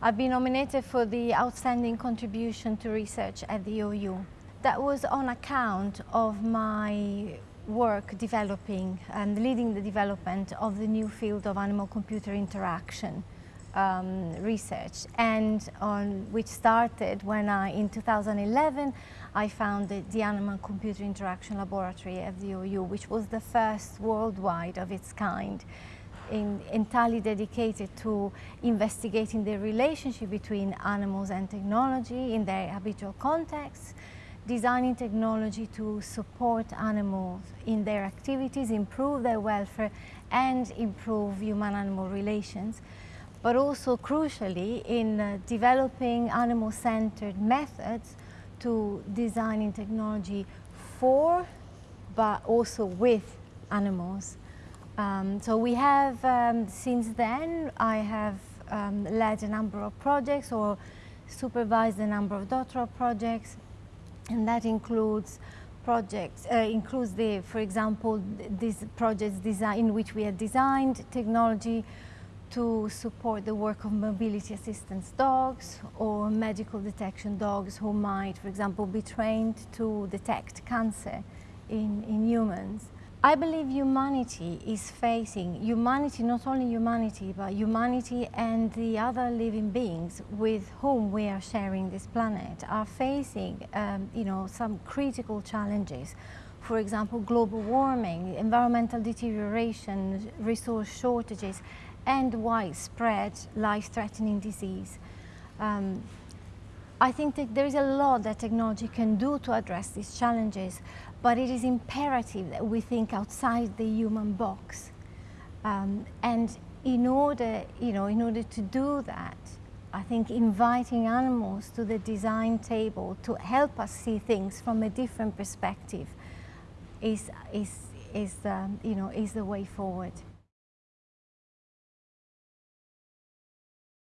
I've been nominated for the Outstanding Contribution to Research at the OU. That was on account of my work developing and leading the development of the new field of animal-computer interaction um, research and on which started when I, in 2011, I founded the Animal-Computer Interaction Laboratory at the OU, which was the first worldwide of its kind in, entirely dedicated to investigating the relationship between animals and technology in their habitual contexts, designing technology to support animals in their activities, improve their welfare and improve human-animal relations, but also crucially in uh, developing animal-centered methods to designing technology for but also with animals. Um, so we have, um, since then, I have um, led a number of projects or supervised a number of doctoral projects, and that includes projects, uh, includes the, for example, these projects design, in which we have designed technology to support the work of mobility assistance dogs or medical detection dogs who might, for example, be trained to detect cancer in, in humans. I believe humanity is facing, humanity, not only humanity, but humanity and the other living beings with whom we are sharing this planet are facing, um, you know, some critical challenges. For example, global warming, environmental deterioration, resource shortages, and widespread life-threatening disease. Um, I think that there is a lot that technology can do to address these challenges, but it is imperative that we think outside the human box. Um, and in order, you know, in order to do that, I think inviting animals to the design table to help us see things from a different perspective is, is, is, um, you know, is the way forward.